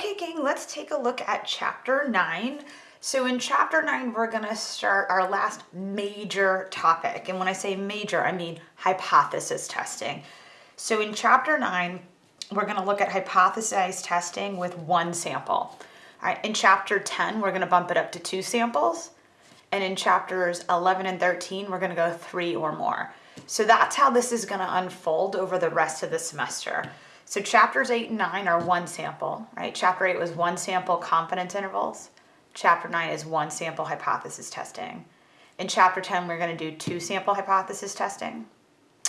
Okay, gang, let's take a look at chapter nine. So in chapter nine, we're gonna start our last major topic. And when I say major, I mean hypothesis testing. So in chapter nine, we're gonna look at hypothesized testing with one sample. In chapter 10, we're gonna bump it up to two samples. And in chapters 11 and 13, we're gonna go three or more. So that's how this is gonna unfold over the rest of the semester. So chapters eight and nine are one sample, right? Chapter eight was one sample confidence intervals. Chapter nine is one sample hypothesis testing. In chapter 10, we're gonna do two sample hypothesis testing.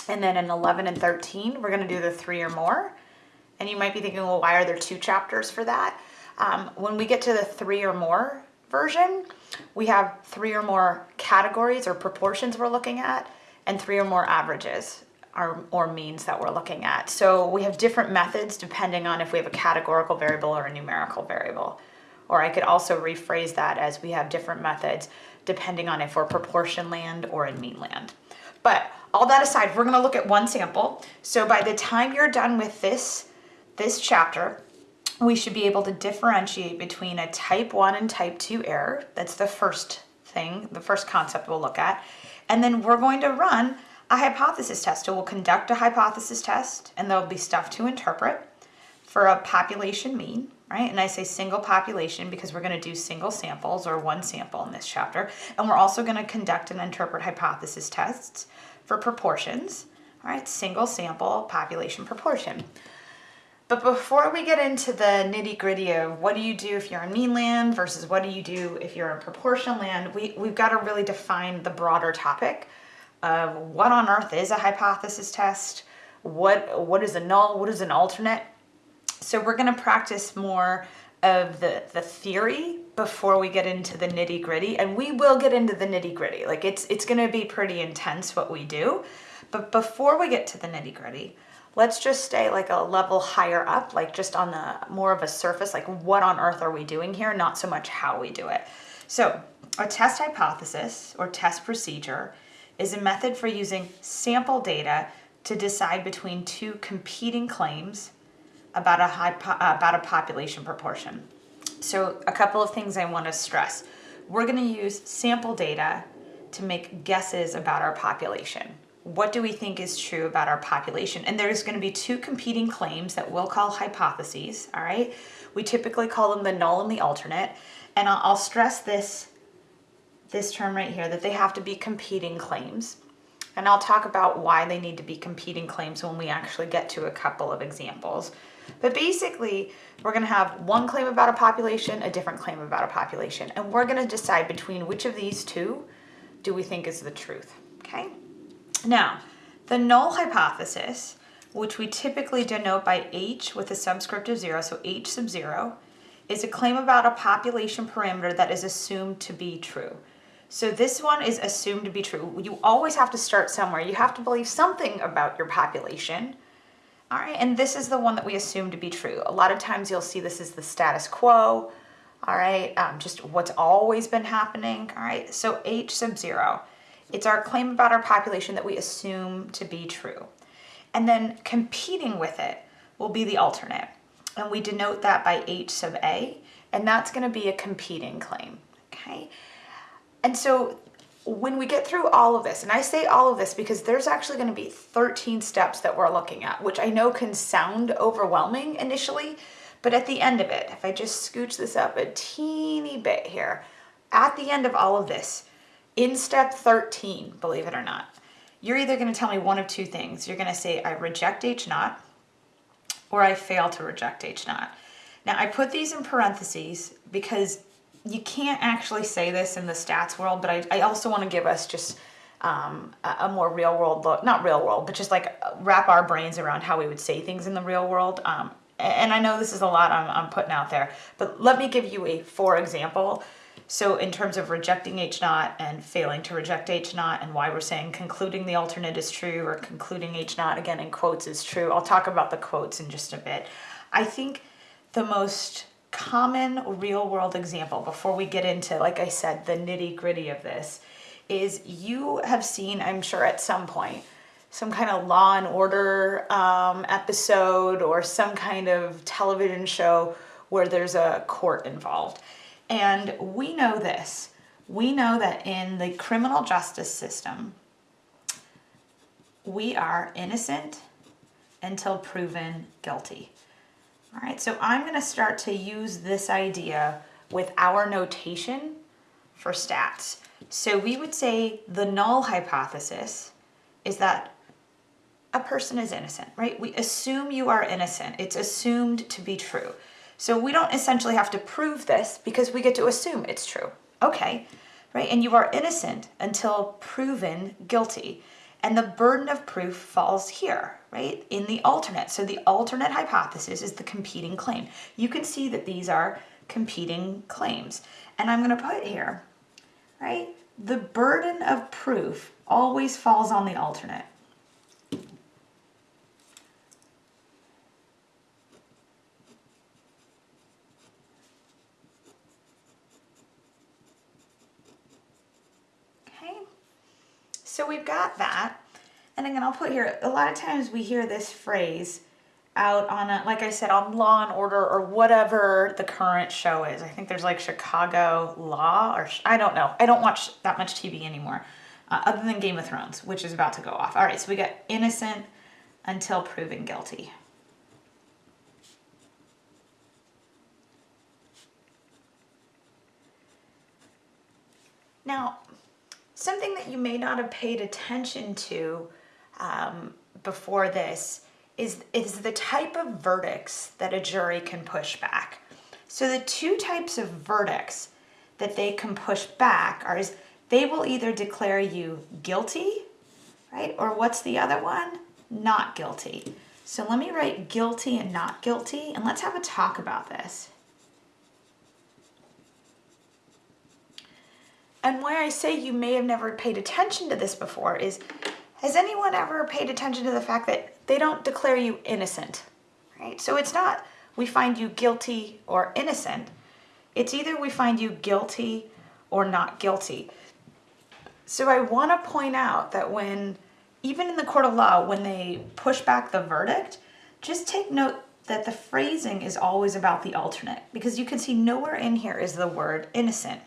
And then in 11 and 13, we're gonna do the three or more. And you might be thinking, well, why are there two chapters for that? Um, when we get to the three or more version, we have three or more categories or proportions we're looking at and three or more averages or, or means that we're looking at. So we have different methods depending on if we have a categorical variable or a numerical variable. Or I could also rephrase that as we have different methods depending on if we're proportion land or in mean land. But all that aside, we're gonna look at one sample. So by the time you're done with this, this chapter, we should be able to differentiate between a type 1 and type 2 error. That's the first thing, the first concept we'll look at. And then we're going to run a hypothesis test. We'll conduct a hypothesis test and there'll be stuff to interpret for a population mean, right? And I say single population because we're gonna do single samples or one sample in this chapter. And we're also gonna conduct and interpret hypothesis tests for proportions, all right? Single sample population proportion. But before we get into the nitty gritty of what do you do if you're in mean land versus what do you do if you're in proportion land, we, we've got to really define the broader topic of what on earth is a hypothesis test, what, what is a null, what is an alternate. So we're going to practice more of the, the theory before we get into the nitty gritty and we will get into the nitty gritty. Like it's, it's going to be pretty intense what we do. But before we get to the nitty gritty, let's just stay like a level higher up, like just on the more of a surface, like what on earth are we doing here? Not so much how we do it. So a test hypothesis or test procedure is a method for using sample data to decide between two competing claims about a, high uh, about a population proportion. So a couple of things I want to stress. We're going to use sample data to make guesses about our population what do we think is true about our population? And there's going to be two competing claims that we'll call hypotheses, all right? We typically call them the null and the alternate. And I'll stress this, this term right here, that they have to be competing claims. And I'll talk about why they need to be competing claims when we actually get to a couple of examples. But basically, we're going to have one claim about a population, a different claim about a population. And we're going to decide between which of these two do we think is the truth, okay? Now, the null hypothesis, which we typically denote by H with a subscript of zero, so H sub zero, is a claim about a population parameter that is assumed to be true. So this one is assumed to be true. You always have to start somewhere. You have to believe something about your population. All right, and this is the one that we assume to be true. A lot of times you'll see this is the status quo, all right, um, just what's always been happening, all right? So H sub zero it's our claim about our population that we assume to be true. And then competing with it will be the alternate. And we denote that by H sub A, and that's gonna be a competing claim, okay? And so when we get through all of this, and I say all of this because there's actually gonna be 13 steps that we're looking at, which I know can sound overwhelming initially, but at the end of it, if I just scooch this up a teeny bit here, at the end of all of this, in step 13, believe it or not, you're either going to tell me one of two things. You're going to say, I reject H naught, or I fail to reject H naught. Now, I put these in parentheses because you can't actually say this in the stats world, but I, I also want to give us just um, a, more real world look, not real world, but just like wrap our brains around how we would say things in the real world. Um, and I know this is a lot I'm, I'm putting out there, but let me give you a for example so in terms of rejecting H naught and failing to reject H naught and why we're saying concluding the alternate is true or concluding H naught again in quotes is true, I'll talk about the quotes in just a bit. I think the most common real world example before we get into, like I said, the nitty gritty of this is you have seen, I'm sure at some point, some kind of law and order um, episode or some kind of television show where there's a court involved. And we know this. We know that in the criminal justice system, we are innocent until proven guilty. All right, so I'm going to start to use this idea with our notation for stats. So we would say the null hypothesis is that a person is innocent, right? We assume you are innocent. It's assumed to be true. So we don't essentially have to prove this because we get to assume it's true. Okay, right? And you are innocent until proven guilty. And the burden of proof falls here, right? In the alternate. So the alternate hypothesis is the competing claim. You can see that these are competing claims. And I'm going to put here, right? The burden of proof always falls on the alternate. So we've got that. And again, I'll put here, a lot of times we hear this phrase out on a, like I said, on Law and Order or whatever the current show is. I think there's like Chicago Law or I don't know. I don't watch that much TV anymore uh, other than Game of Thrones, which is about to go off. All right, so we got innocent until proven guilty. Now, Something that you may not have paid attention to um, before this is, is the type of verdicts that a jury can push back. So the two types of verdicts that they can push back are is they will either declare you guilty, right? Or what's the other one? Not guilty. So let me write guilty and not guilty, and let's have a talk about this. And why I say you may have never paid attention to this before is, has anyone ever paid attention to the fact that they don't declare you innocent, right? So it's not we find you guilty or innocent. It's either we find you guilty or not guilty. So I want to point out that when, even in the court of law, when they push back the verdict, just take note that the phrasing is always about the alternate because you can see nowhere in here is the word innocent.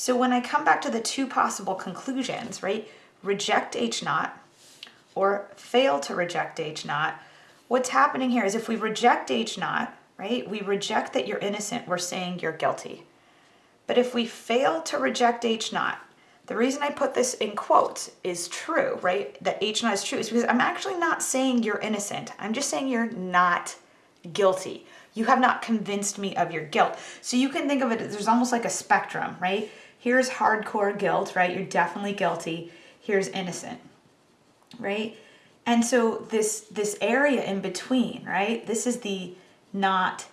So when I come back to the two possible conclusions, right, reject H naught or fail to reject H naught, what's happening here is if we reject H naught, right, we reject that you're innocent, we're saying you're guilty. But if we fail to reject H naught, the reason I put this in quotes is true, right? That H naught is true is because I'm actually not saying you're innocent. I'm just saying you're not guilty. You have not convinced me of your guilt. So you can think of it, there's almost like a spectrum, right? Here's hardcore guilt, right? You're definitely guilty. Here's innocent, right? And so this this area in between, right? This is the not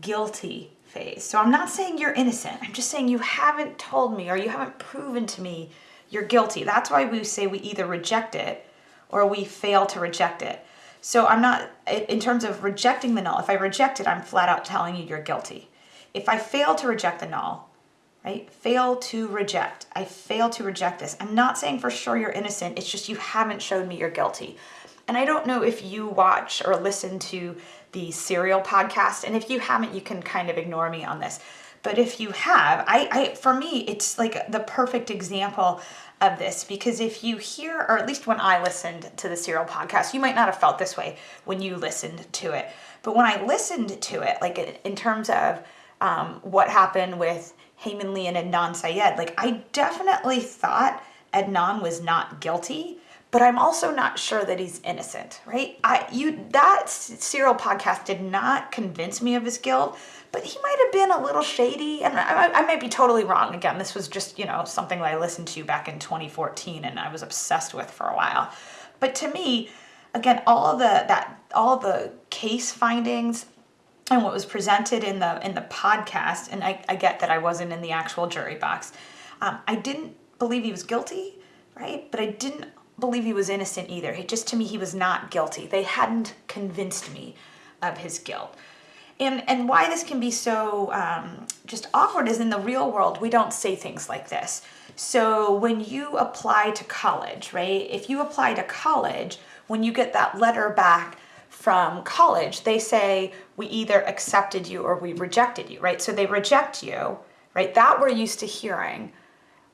guilty phase. So I'm not saying you're innocent. I'm just saying you haven't told me or you haven't proven to me you're guilty. That's why we say we either reject it or we fail to reject it. So I'm not, in terms of rejecting the null, if I reject it, I'm flat out telling you you're guilty. If I fail to reject the null, right? Fail to reject. I fail to reject this. I'm not saying for sure you're innocent. It's just you haven't showed me you're guilty. And I don't know if you watch or listen to the Serial podcast. And if you haven't, you can kind of ignore me on this. But if you have, I, I for me, it's like the perfect example of this because if you hear, or at least when I listened to the Serial podcast, you might not have felt this way when you listened to it. But when I listened to it, like in terms of um, what happened with Lee and Adnan Syed, like I definitely thought Adnan was not guilty, but I'm also not sure that he's innocent, right? I you that serial podcast did not convince me of his guilt, but he might have been a little shady, and I, I might be totally wrong. Again, this was just you know something that I listened to back in 2014, and I was obsessed with for a while. But to me, again, all the that all the case findings and what was presented in the in the podcast, and I, I get that I wasn't in the actual jury box. Um, I didn't believe he was guilty, right? But I didn't believe he was innocent either. He, just to me, he was not guilty. They hadn't convinced me of his guilt. And, and why this can be so um, just awkward is in the real world, we don't say things like this. So when you apply to college, right, if you apply to college, when you get that letter back from college, they say we either accepted you or we rejected you, right? So they reject you, right? That we're used to hearing,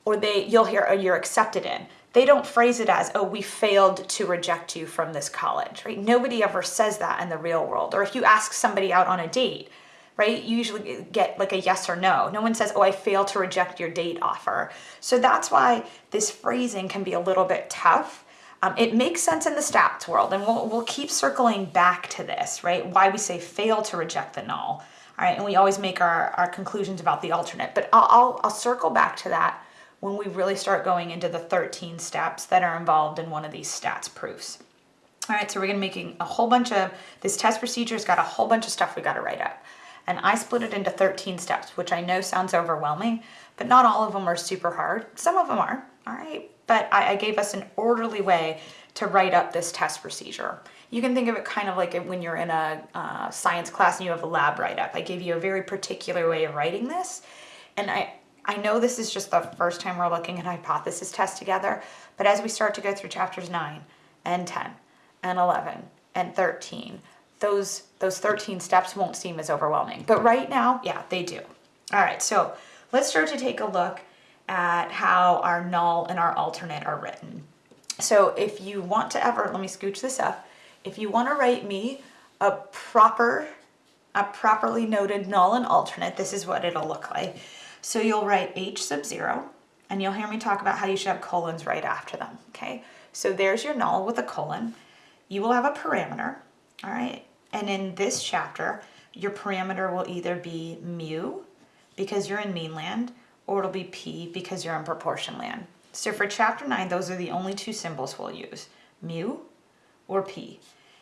or they you'll hear oh, you're accepted in. They don't phrase it as, oh, we failed to reject you from this college, right? Nobody ever says that in the real world. Or if you ask somebody out on a date, right? You usually get like a yes or no. No one says, oh, I failed to reject your date offer. So that's why this phrasing can be a little bit tough. Um, it makes sense in the stats world, and we'll, we'll keep circling back to this, right? Why we say fail to reject the null, all right? And we always make our, our conclusions about the alternate, but I'll, I'll, I'll circle back to that when we really start going into the 13 steps that are involved in one of these stats proofs. All right, so we're gonna making a whole bunch of, this test procedure's got a whole bunch of stuff we gotta write up. And I split it into 13 steps, which I know sounds overwhelming, but not all of them are super hard. Some of them are, all right? But I, I gave us an orderly way to write up this test procedure. You can think of it kind of like when you're in a uh, science class and you have a lab write-up. I gave you a very particular way of writing this. And I, I know this is just the first time we're looking at hypothesis tests together, but as we start to go through chapters 9 and 10 and 11 and 13, those, those 13 steps won't seem as overwhelming. But right now, yeah, they do. All right, so let's start to take a look at how our null and our alternate are written. So if you want to ever, let me scooch this up. If you want to write me a proper, a properly noted null and alternate, this is what it'll look like. So you'll write h sub 0, and you'll hear me talk about how you should have colons right after them, okay? So there's your null with a colon. You will have a parameter, all right? And in this chapter, your parameter will either be mu, because you're in mean land, or it'll be p, because you're in proportion land. So for chapter 9, those are the only two symbols we'll use, mu or p.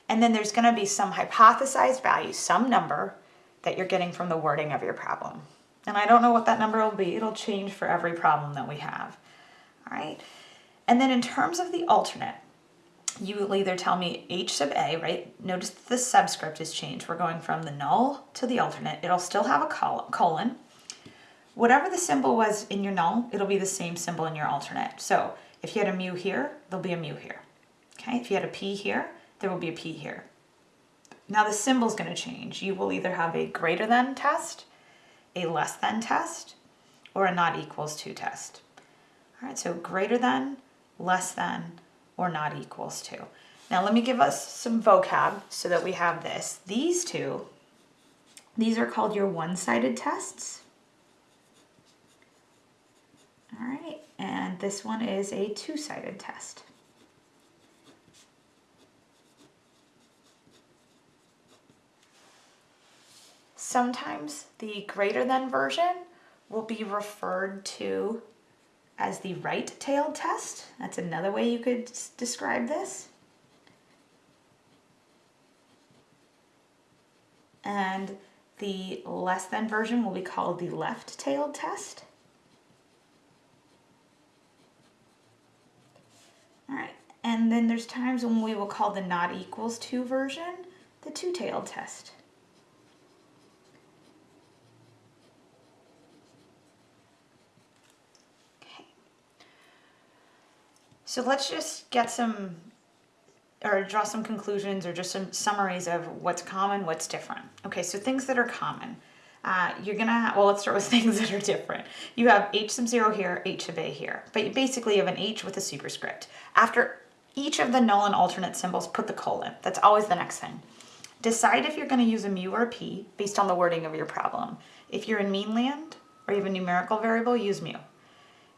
And then there's going to be some hypothesized value, some number that you're getting from the wording of your problem. And I don't know what that number will be. It'll change for every problem that we have. All right. And then in terms of the alternate, you will either tell me h sub a, right? Notice the subscript is changed. We're going from the null to the alternate. It'll still have a colon. Whatever the symbol was in your null, it'll be the same symbol in your alternate. So if you had a mu here, there'll be a mu here. Okay, if you had a p here, there will be a p here. Now the symbol's going to change. You will either have a greater than test, a less than test, or a not equals to test. All right, so greater than, less than, or not equals to. Now let me give us some vocab so that we have this. These two, these are called your one-sided tests. All right, and this one is a two-sided test. Sometimes the greater than version will be referred to as the right-tailed test. That's another way you could describe this. And the less than version will be called the left-tailed test. All right, and then there's times when we will call the not equals to version the two-tailed test. Okay. So let's just get some, or draw some conclusions or just some summaries of what's common, what's different. Okay, so things that are common. Uh, you're gonna, well, let's start with things that are different. You have h sub 0 here, h sub a here, but you basically have an h with a superscript. After each of the null and alternate symbols, put the colon. That's always the next thing. Decide if you're gonna use a mu or a p based on the wording of your problem. If you're in mean land or you have a numerical variable, use mu.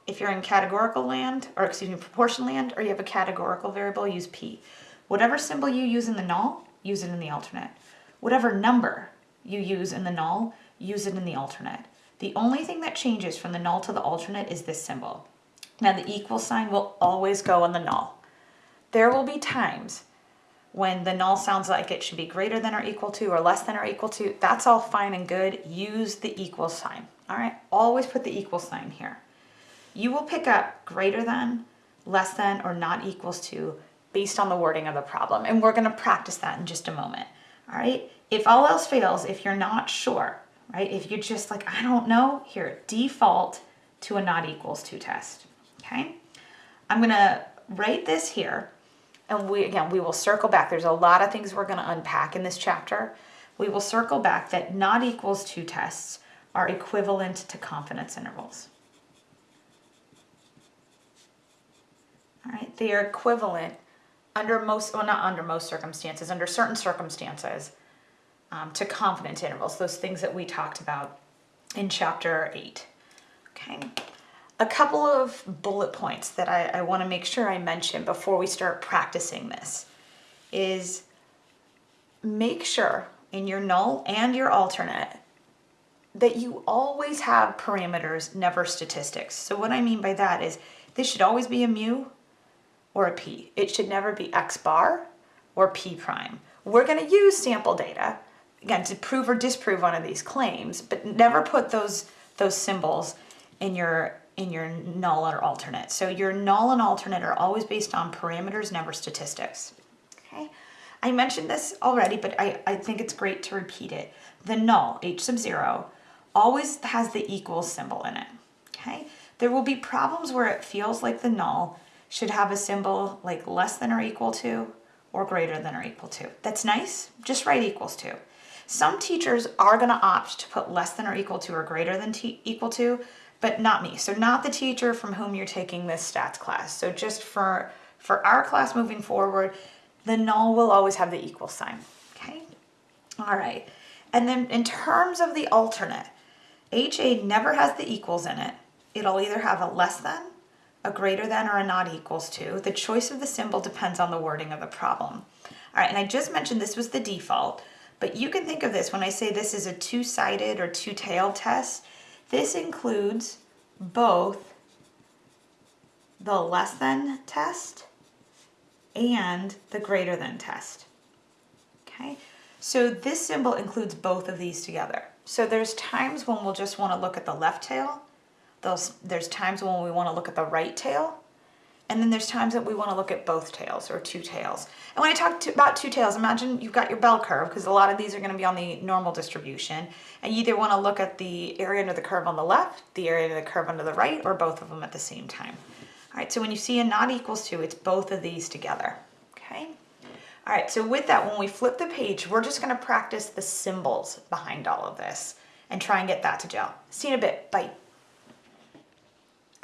If you're in categorical land, or excuse me, proportion land, or you have a categorical variable, use P. Whatever symbol you use in the null, use it in the alternate. Whatever number you use in the null, use it in the alternate. The only thing that changes from the null to the alternate is this symbol. Now the equal sign will always go on the null. There will be times when the null sounds like it should be greater than or equal to or less than or equal to. That's all fine and good. Use the equal sign. All right, always put the equal sign here you will pick up greater than, less than, or not equals to based on the wording of the problem. And we're gonna practice that in just a moment, all right? If all else fails, if you're not sure, right? If you're just like, I don't know, here, default to a not equals to test, okay? I'm gonna write this here and we again we will circle back. There's a lot of things we're to unpack in this chapter. We will circle back that not equals to tests are equivalent to confidence intervals. All right, they are equivalent under most, well, not under most circumstances, under certain circumstances um, to confidence intervals, those things that we talked about in chapter 8. Okay, a couple of bullet points that I, I want to make sure I mention before we start practicing this is make sure in your null and your alternate that you always have parameters, never statistics. So what I mean by that is this should always be a mu or a p. It should never be x bar or p prime. We're going to use sample data, again, to prove or disprove one of these claims, but never put those, those symbols in your in your null or alternate. So your null and alternate are always based on parameters, never statistics. Okay, I mentioned this already, but I, I think it's great to repeat it. The null, h sub zero, always has the equal symbol in it. Okay, there will be problems where it feels like the null should have a symbol like less than or equal to or greater than or equal to. That's nice, just write equals to. Some teachers are gonna opt to put less than or equal to or greater than equal to but not me. So not the teacher from whom you're taking this stats class. So just for, for our class moving forward, the null will always have the equal sign, okay? All right, and then in terms of the alternate, HA never has the equals in it. It'll either have a less than, a greater than, or a not equals to. The choice of the symbol depends on the wording of the problem. All right, and I just mentioned this was the default, but you can think of this when I say this is a two-sided or two-tailed test, this includes both the less than test and the greater than test. Okay, so this symbol includes both of these together. So there's times when we'll just want to look at the left tail. There's, there's times when we want to look at the right tail. And then there's times that we want to look at both tails or two tails. And when I talk to, about two tails, imagine you've got your bell curve because a lot of these are going to be on the normal distribution. And you either want to look at the area under the curve on the left, the area under the curve under the right, or both of them at the same time. All right, so when you see a not equals to, it's both of these together, okay? All right, so with that, when we flip the page, we're just going to practice the symbols behind all of this and try and get that to gel. See you in a bit. Bye.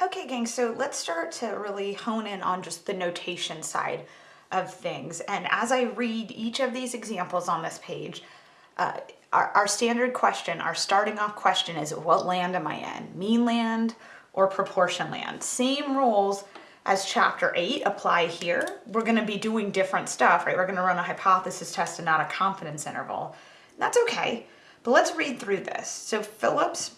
Okay, gang, so let's start to really hone in on just the notation side of things. And as I read each of these examples on this page, uh, our, our standard question, our starting off question is what land am I in? Mean land or proportion land? Same rules as chapter 8 apply here. We're going to be doing different stuff, right? We're going to run a hypothesis test and not a confidence interval. That's okay, but let's read through this. So Philips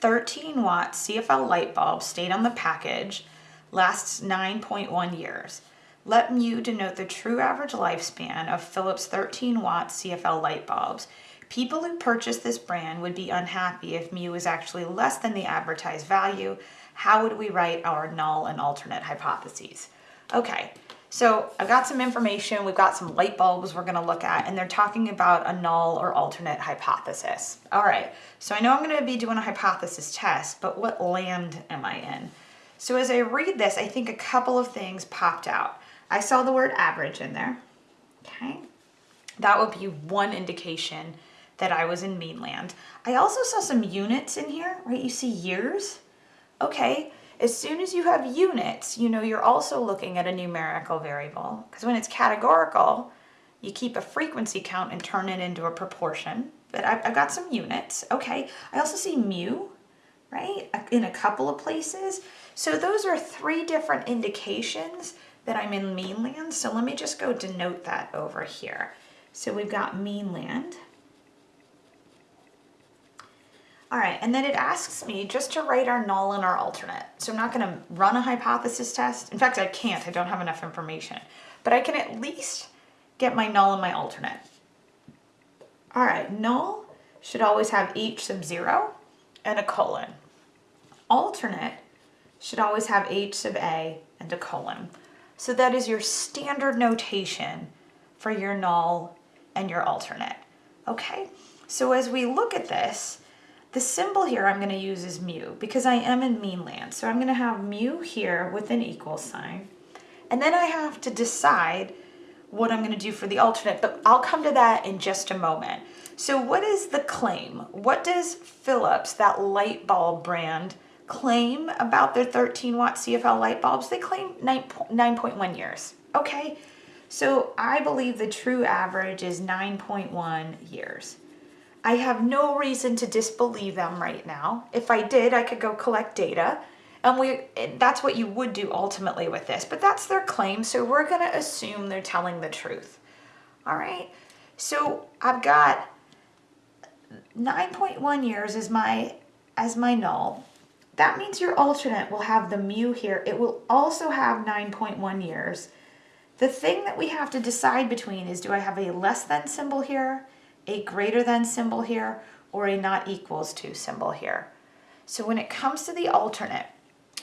13 watt CFL light bulb stayed on the package, lasts 9.1 years. Let mu denote the true average lifespan of Philips 13 watt CFL light bulbs. People who purchase this brand would be unhappy if mu is actually less than the advertised value. How would we write our null and alternate hypotheses? Okay, so I've got some information, we've got some light bulbs we're gonna look at, and they're talking about a null or alternate hypothesis. All right, so I know I'm gonna be doing a hypothesis test, but what land am I in? So as I read this, I think a couple of things popped out. I saw the word average in there, okay? That would be one indication that I was in mean land. I also saw some units in here, right? You see years, okay? As soon as you have units, you know you're also looking at a numerical variable because when it's categorical, you keep a frequency count and turn it into a proportion. But I've, I've got some units, okay. I also see mu, right, in a couple of places. So those are three different indications that I'm in mainland. So let me just go denote that over here. So we've got mean land. All right, and then it asks me just to write our null and our alternate. So I'm not gonna run a hypothesis test. In fact, I can't, I don't have enough information. But I can at least get my null and my alternate. All right, null should always have h sub zero and a colon. Alternate should always have h sub a and a colon. So that is your standard notation for your null and your alternate, okay? So as we look at this, the symbol here I'm going to use is mu because I am in mean land. So I'm going to have mu here with an equal sign. And then I have to decide what I'm going to do for the alternate, but I'll come to that in just a moment. So what is the claim? What does Philips, that light bulb brand, claim about their 13 watt CFL light bulbs? They claim 9.1 years. Okay, so I believe the true average is 9.1 years. I have no reason to disbelieve them right now. If I did, I could go collect data and we that's what you would do ultimately with this, but that's their claim, so we're going to assume they're telling the truth. All right. So I've got 9.1 years as my as my null. That means your alternate will have the mu here. It will also have 9.1 years. The thing that we have to decide between is do I have a less than symbol here, a greater than symbol here, or a not equals to symbol here. So when it comes to the alternate,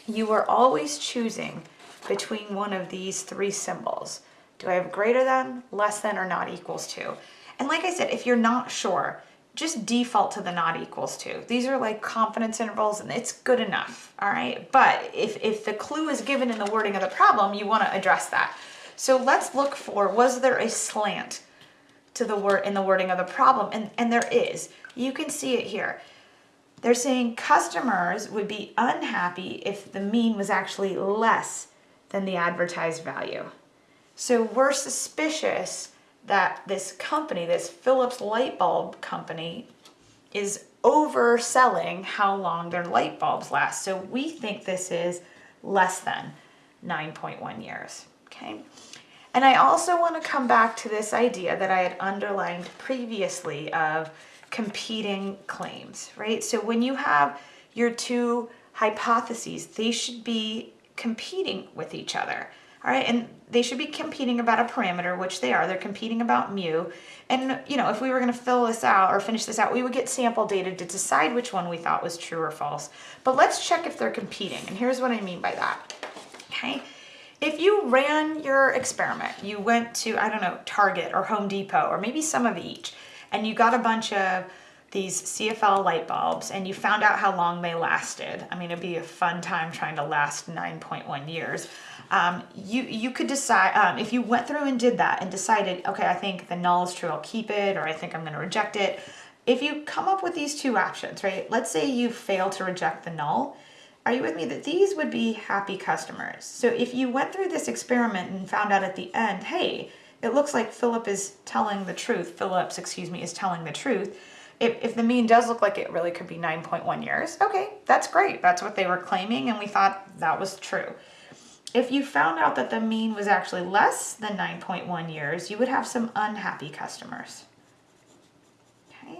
you are always choosing between one of these three symbols. Do I have greater than, less than, or not equals to? And like I said, if you're not sure, just default to the not equals to. These are like confidence intervals and it's good enough, all right? But if, if the clue is given in the wording of the problem, you wanna address that. So let's look for, was there a slant to the word in the wording of the problem? And, and there is. You can see it here. They're saying customers would be unhappy if the mean was actually less than the advertised value. So we're suspicious that this company, this Philips light bulb company, is overselling how long their light bulbs last. So we think this is less than 9.1 years, okay? And I also want to come back to this idea that I had underlined previously of competing claims, right? So when you have your two hypotheses, they should be competing with each other. All right, and they should be competing about a parameter, which they are. They're competing about mu. And, you know, if we were going to fill this out or finish this out, we would get sample data to decide which one we thought was true or false. But let's check if they're competing. And here's what I mean by that. Okay, if you ran your experiment, you went to, I don't know, Target or Home Depot or maybe some of each, and you got a bunch of these CFL light bulbs and you found out how long they lasted. I mean, it'd be a fun time trying to last 9.1 years. Um, you, you could decide, um, if you went through and did that and decided, okay, I think the null is true, I'll keep it, or I think I'm gonna reject it. If you come up with these two options, right? Let's say you fail to reject the null. Are you with me that these would be happy customers? So if you went through this experiment and found out at the end, hey, it looks like Philip is telling the truth. Philips, excuse me, is telling the truth. If, if the mean does look like it really could be 9.1 years, okay, that's great. That's what they were claiming and we thought that was true. If you found out that the mean was actually less than 9.1 years, you would have some unhappy customers. Okay.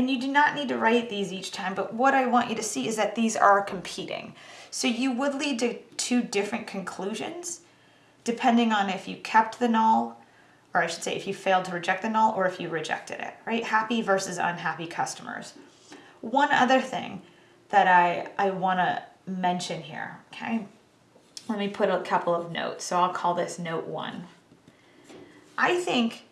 And you do not need to write these each time, but what I want you to see is that these are competing. So you would lead to two different conclusions depending on if you kept the null, or I should say if you failed to reject the null or if you rejected it, right? Happy versus unhappy customers. One other thing that I, I wanna mention here, okay? Let me put a couple of notes. So I'll call this note one. I think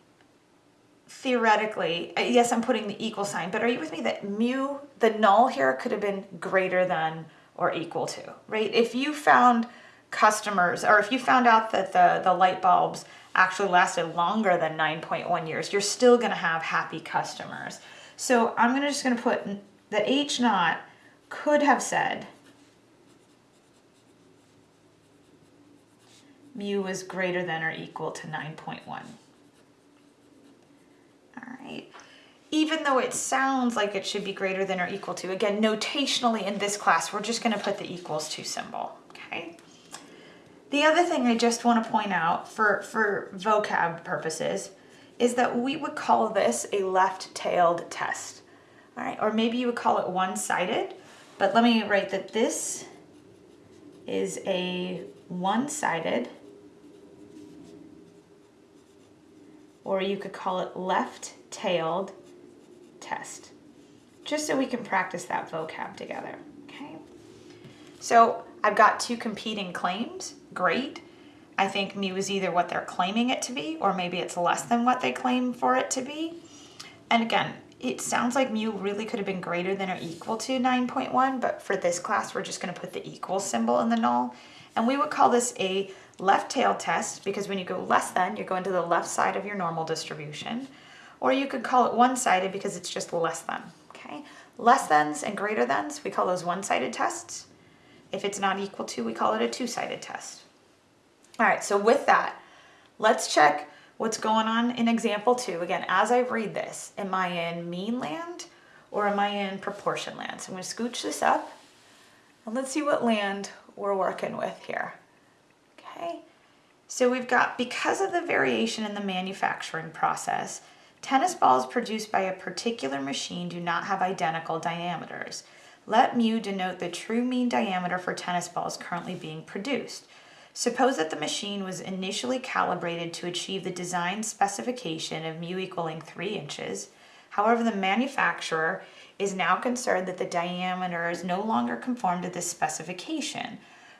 theoretically, uh, yes, I'm putting the equal sign, but are you with me that mu, the null here could have been greater than or equal to, right? If you found customers, or if you found out that the, the light bulbs actually lasted longer than 9.1 years, you're still gonna have happy customers. So I'm gonna just gonna put that H naught could have said mu was greater than or equal to 9.1. Even though it sounds like it should be greater than or equal to, again, notationally in this class, we're just gonna put the equals to symbol, okay? The other thing I just want to point out for, for vocab purposes is that we would call this a left-tailed test. All right, or maybe you would call it one-sided, but let me write that this is a one-sided, or you could call it left-tailed test, just so we can practice that vocab together, okay? So I've got two competing claims, great. I think mu is either what they're claiming it to be, or maybe it's less than what they claim for it to be. And again, it sounds like mu really could have been greater than or equal to 9.1, but for this class, we're just gonna put the equal symbol in the null. And we would call this a left tail test because when you go less than, you're going to the left side of your normal distribution. Or you could call it one-sided because it's just less than, okay? Less thans and greater thans, we call those one-sided tests. If it's not equal to, we call it a two-sided test. All right, so with that, let's check what's going on in example two. Again, as I read this, am I in mean land or am I in proportion land? So I'm gonna scooch this up and let's see what land we're working with here. Okay, so we've got, because of the variation in the manufacturing process, tennis balls produced by a particular machine do not have identical diameters. Let mu denote the true mean diameter for tennis balls currently being produced. Suppose that the machine was initially calibrated to achieve the design specification of mu equaling 3 inches. However, the manufacturer is now concerned that the diameters no longer conform to this specification.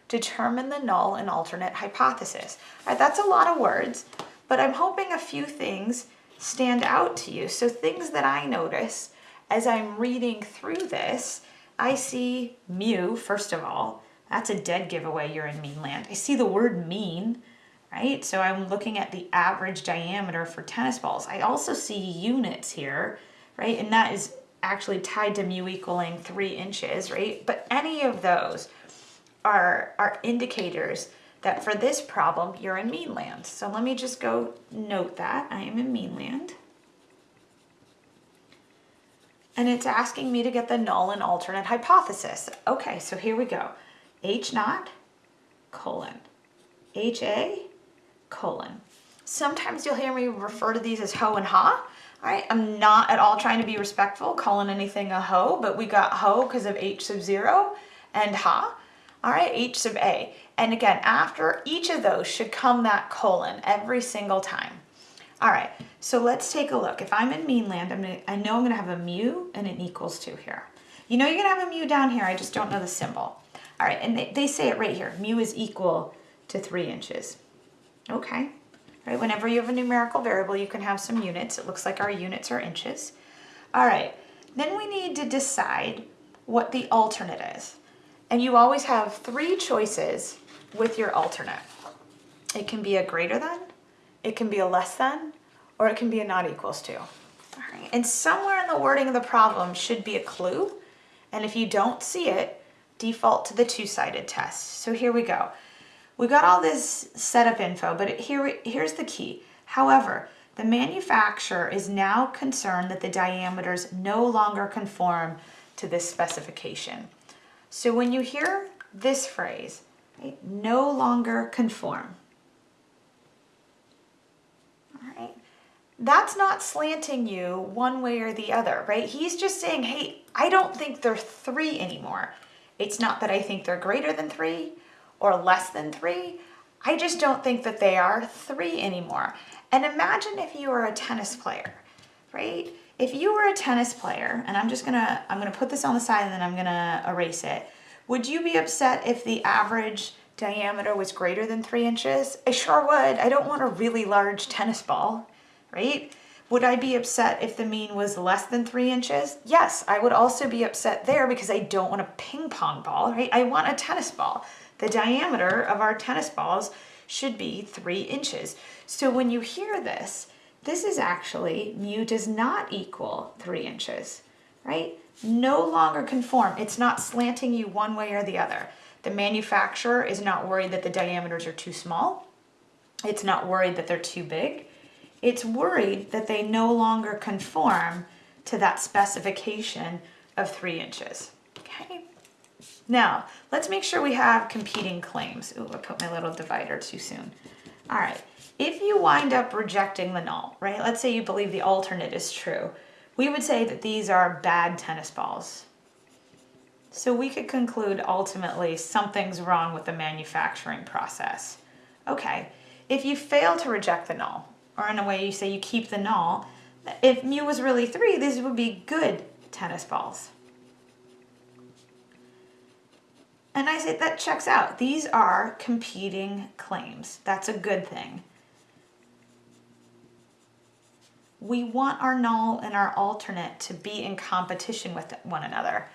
Determine the null and alternate hypothesis. All right, that's a lot of words, but I'm hoping a few things stand out to you. So things that I notice as I'm reading through this, I see mu, first of all, that's a dead giveaway you're in mean land. I see the word mean, right? So I'm looking at the average diameter for tennis balls. I also see units here, right? And that is actually tied to mu equaling three inches, right? But any of those are, are indicators that for this problem, you're in mean land. So let me just go note that I am in mean land. And it's asking me to get the null and alternate hypothesis. Okay, so here we go. H naught, colon, HA, colon. Sometimes you'll hear me refer to these as ho and ha. All right, I'm not at all trying to be respectful, calling anything a ho, but we got ho because of H sub zero and ha. All right, H sub A. And again, after each of those should come that colon every single time. All right, so let's take a look. If I'm in mean land, I'm gonna, I know I'm gonna have a mu and an equals to here. You know you're gonna have a mu down here, I just don't know the symbol. All right, and they, they say it right here, mu is equal to three inches. Okay, right, whenever you have a numerical variable, you can have some units. It looks like our units are inches. All right, then we need to decide what the alternate is. And you always have three choices with your alternate. It can be a greater than, it can be a less than, or it can be a not equals to. All right, and somewhere in the wording of the problem should be a clue. And if you don't see it, default to the two-sided test. So here we go. We got all this setup info, but here, here's the key. However, the manufacturer is now concerned that the diameters no longer conform to this specification. So when you hear this phrase, right, no longer conform, all right, that's not slanting you one way or the other, right? He's just saying, hey, I don't think they're three anymore. It's not that I think they're greater than three or less than three. I just don't think that they are three anymore. And imagine if you were a tennis player, right? If you were a tennis player, and I'm just gonna, I'm gonna put this on the side and then I'm gonna erase it. Would you be upset if the average diameter was greater than three inches? I sure would. I don't want a really large tennis ball, right? Would I be upset if the mean was less than three inches? Yes, I would also be upset there because I don't want a ping pong ball, right? I want a tennis ball. The diameter of our tennis balls should be three inches. So when you hear this, this is actually mu does not equal three inches, right? No longer conform. It's not slanting you one way or the other. The manufacturer is not worried that the diameters are too small. It's not worried that they're too big it's worried that they no longer conform to that specification of three inches. Okay. Now, let's make sure we have competing claims. Ooh, I put my little divider too soon. All right, if you wind up rejecting the null, right? Let's say you believe the alternate is true. We would say that these are bad tennis balls. So we could conclude ultimately something's wrong with the manufacturing process. Okay, if you fail to reject the null, or in a way you say you keep the null, if mu was really three, these would be good tennis balls. And I say that checks out. These are competing claims. That's a good thing. We want our null and our alternate to be in competition with one another.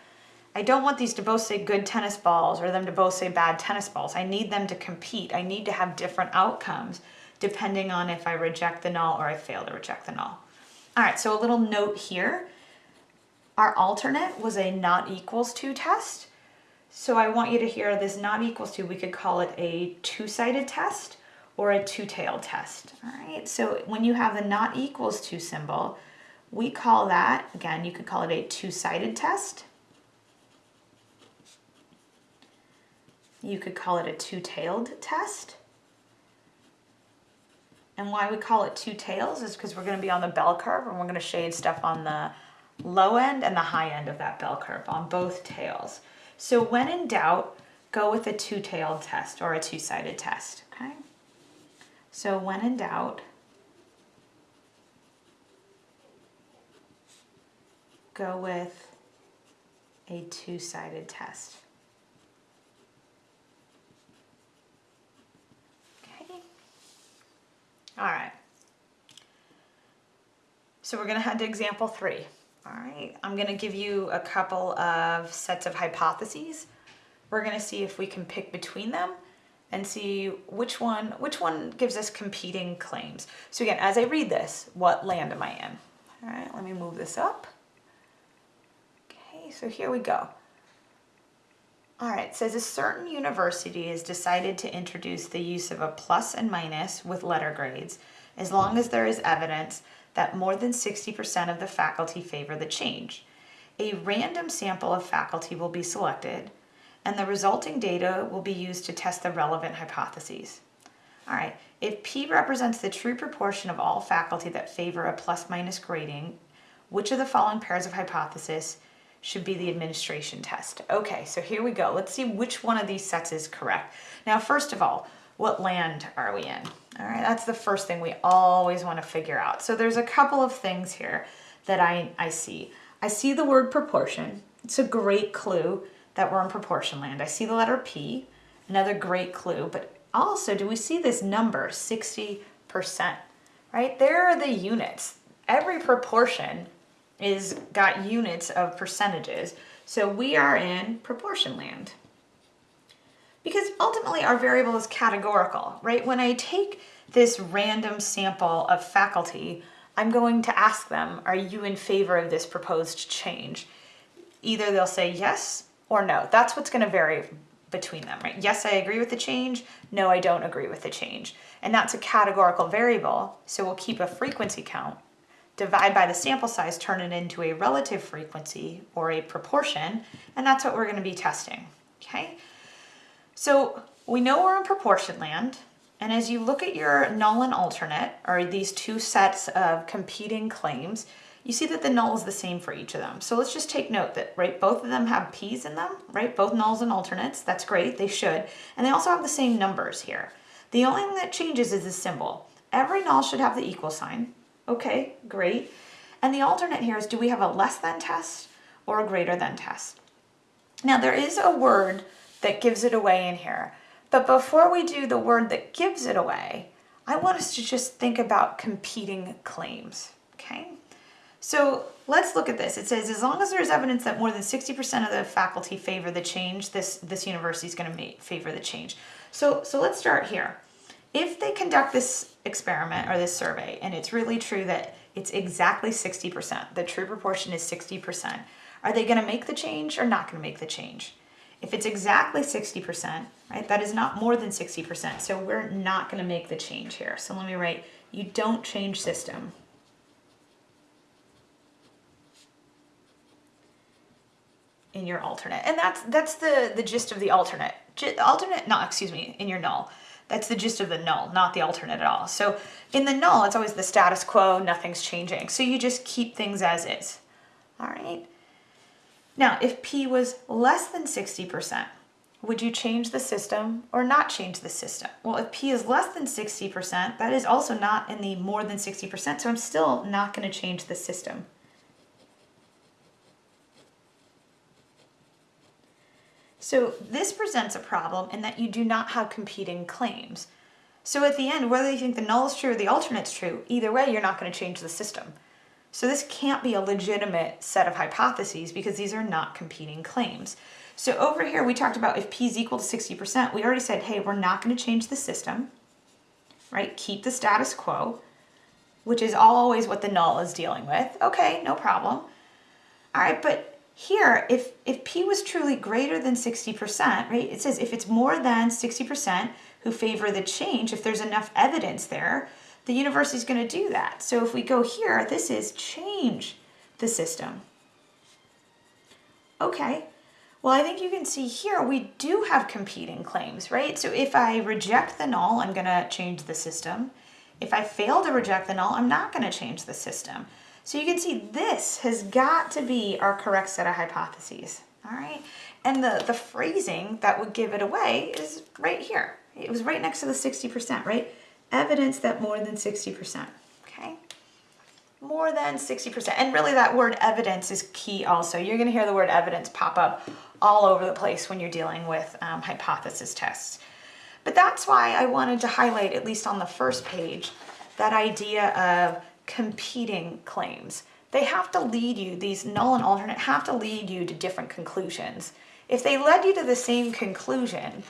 I don't want these to both say good tennis balls or them to both say bad tennis balls. I need them to compete. I need to have different outcomes depending on if I reject the null or I fail to reject the null. All right, so a little note here. Our alternate was a not equals to test. So I want you to hear this not equals to, we could call it a two-sided test or a two-tailed test. All right, so when you have the not equals to symbol, we call that, again, you could call it a two-sided test. You could call it a two-tailed test. And why we call it two tails is because we're going to be on the bell curve and we're going to shade stuff on the low end and the high end of that bell curve on both tails. So when in doubt, go with a two-tailed test or a two-sided test, okay? So when in doubt, go with a two-sided test. Okay. All right. So we're going to head to example three. All right, I'm going to give you a couple of sets of hypotheses. We're going to see if we can pick between them and see which one which one gives us competing claims. So again, as I read this, what land am I in? All right, let me move this up. Okay, so here we go. All right, says a certain university has decided to introduce the use of a plus and minus with letter grades as long as there is evidence that more than 60% of the faculty favor the change. A random sample of faculty will be selected and the resulting data will be used to test the relevant hypotheses. All right, if P represents the true proportion of all faculty that favor a plus minus grading, which of the following pairs of hypothesis should be the administration test? Okay, so here we go. Let's see which one of these sets is correct. Now, first of all, what land are we in? All right, that's the first thing we always want to figure out. So there's a couple of things here that I, I see. I see the word proportion. It's a great clue that we're in proportion land. I see the letter P, another great clue, but also do we see this number, 60%, right? There are the units. Every proportion is got units of percentages. So we are in proportion land. Because ultimately our variable is categorical, right? When I take this random sample of faculty, I'm going to ask them, are you in favor of this proposed change? Either they'll say yes or no. That's what's gonna vary between them, right? Yes, I agree with the change. No, I don't agree with the change. And that's a categorical variable. So we'll keep a frequency count, divide by the sample size, turn it into a relative frequency or a proportion. And that's what we're gonna be testing, okay? So we know we're in proportion land. And as you look at your null and alternate, or these two sets of competing claims, you see that the null is the same for each of them. So let's just take note that, right, both of them have p's in them, right? Both nulls and alternates, that's great, they should. And they also have the same numbers here. The only thing that changes is the symbol. Every null should have the equal sign. Okay, great. And the alternate here is do we have a less than test or a greater than test? Now there is a word that gives it away in here. But before we do the word that gives it away, I want us to just think about competing claims, okay? So let's look at this. It says, as long as there's evidence that more than 60% of the faculty favor the change, this, this university is gonna favor the change. So, so let's start here. If they conduct this experiment or this survey, and it's really true that it's exactly 60%, the true proportion is 60%, are they gonna make the change or not gonna make the change? If it's exactly 60%, right, that is not more than 60%, so we're not gonna make the change here. So let me write, you don't change system. In your alternate. And that's that's the, the gist of the alternate. G alternate, no, excuse me, in your null. That's the gist of the null, not the alternate at all. So in the null, it's always the status quo, nothing's changing. So you just keep things as is, all right? Now, if P was less than 60%, would you change the system or not change the system? Well, if P is less than 60%, that is also not in the more than 60%, so I'm still not gonna change the system. So this presents a problem in that you do not have competing claims. So at the end, whether you think the null is true or the alternate's true, either way, you're not gonna change the system. So this can't be a legitimate set of hypotheses because these are not competing claims. So over here, we talked about if P is equal to 60%, we already said, hey, we're not gonna change the system, right? Keep the status quo, which is always what the null is dealing with. Okay, no problem. All right, but here, if, if P was truly greater than 60%, right, it says if it's more than 60% who favor the change, if there's enough evidence there, the university is going to do that. So if we go here, this is change the system. Okay, well, I think you can see here we do have competing claims, right? So if I reject the null, I'm going to change the system. If I fail to reject the null, I'm not going to change the system. So you can see this has got to be our correct set of hypotheses, all right? And the, the phrasing that would give it away is right here. It was right next to the 60%, right? Evidence that more than 60%, okay? More than 60%. And really that word evidence is key also. You're gonna hear the word evidence pop up all over the place when you're dealing with um, hypothesis tests. But that's why I wanted to highlight, at least on the first page, that idea of competing claims. They have to lead you, these null and alternate have to lead you to different conclusions. If they led you to the same conclusion,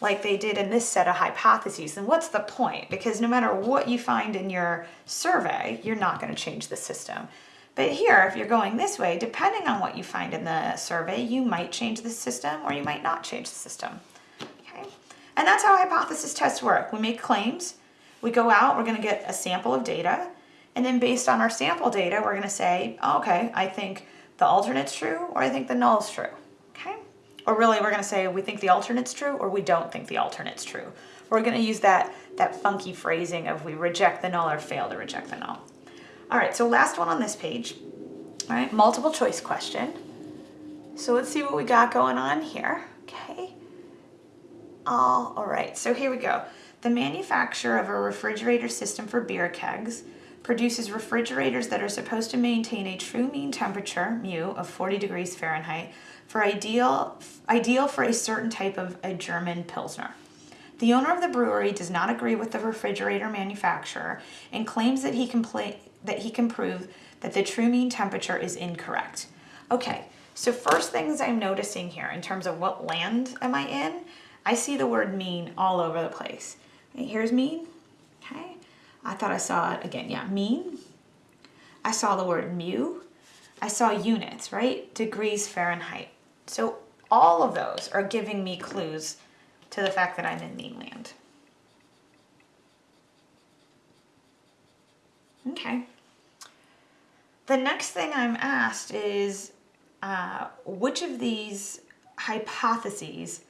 like they did in this set of hypotheses, then what's the point? Because no matter what you find in your survey, you're not going to change the system. But here, if you're going this way, depending on what you find in the survey, you might change the system or you might not change the system. Okay? And that's how hypothesis tests work. We make claims, we go out, we're going to get a sample of data, and then based on our sample data, we're going to say, oh, okay, I think the alternate's true or I think the null's true. Okay? Or really, we're going to say we think the alternate's true or we don't think the alternate's true. We're going to use that, that funky phrasing of we reject the null or fail to reject the null. All right, so last one on this page. All right, multiple choice question. So let's see what we got going on here. Okay. All, all right, so here we go. The manufacturer of a refrigerator system for beer kegs produces refrigerators that are supposed to maintain a true mean temperature, mu, of 40 degrees Fahrenheit for ideal, ideal for a certain type of a German Pilsner. The owner of the brewery does not agree with the refrigerator manufacturer and claims that he can, play, that he can prove that the true mean temperature is incorrect. Okay, so first things I'm noticing here in terms of what land am I in, I see the word mean all over the place. Here's mean. I thought I saw it again, yeah, mean. I saw the word mu. I saw units, right? Degrees Fahrenheit. So all of those are giving me clues to the fact that I'm in mean land. Okay. The next thing I'm asked is uh, which of these hypotheses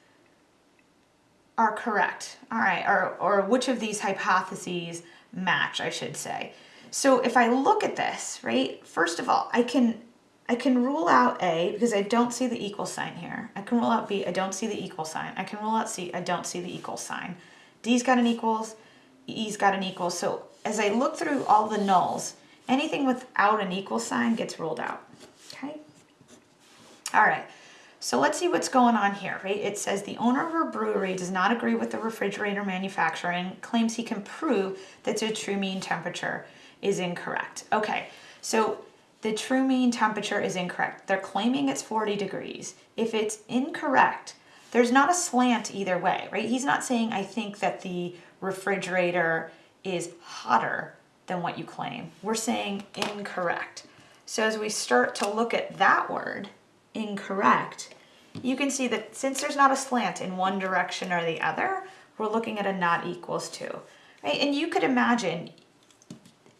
are correct? All right, or, or which of these hypotheses match, I should say. So if I look at this, right, first of all, I can I can rule out A because I don't see the equal sign here. I can rule out B, I don't see the equal sign. I can rule out C, I don't see the equal sign. D's got an equals, E's got an equal. So as I look through all the nulls, anything without an equal sign gets ruled out, okay? All right, so let's see what's going on here, right? It says the owner of a brewery does not agree with the refrigerator manufacturer and claims he can prove that the true mean temperature is incorrect. Okay, so the true mean temperature is incorrect. They're claiming it's 40 degrees. If it's incorrect, there's not a slant either way, right? He's not saying, I think that the refrigerator is hotter than what you claim. We're saying incorrect. So as we start to look at that word, incorrect, you can see that since there's not a slant in one direction or the other, we're looking at a not equals to, right? And you could imagine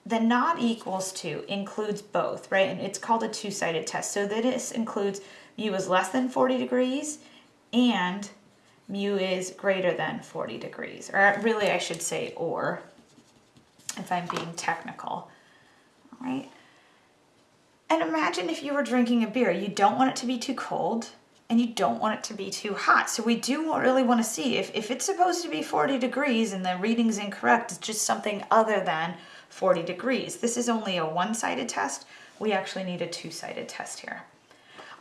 the not equals to includes both, right? And it's called a two-sided test. So this includes mu is less than 40 degrees and mu is greater than 40 degrees. Or really I should say or, if I'm being technical, right? And imagine if you were drinking a beer. You don't want it to be too cold and you don't want it to be too hot. So we do really want to see if, if it's supposed to be 40 degrees and the reading's incorrect, it's just something other than 40 degrees. This is only a one-sided test. We actually need a two-sided test here.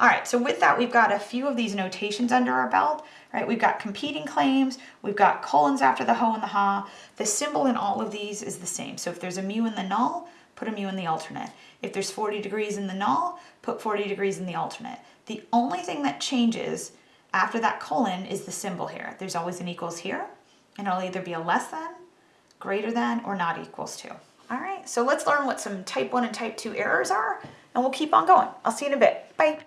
All right, so with that, we've got a few of these notations under our belt, right? We've got competing claims, we've got colons after the ho and the ha. The symbol in all of these is the same. So if there's a mu in the null, put a mu in the alternate. If there's 40 degrees in the null, put 40 degrees in the alternate. The only thing that changes after that colon is the symbol here. There's always an equals here, and it'll either be a less than, greater than, or not equals to. All right, so let's learn what some type 1 and type 2 errors are, and we'll keep on going. I'll see you in a bit. Bye.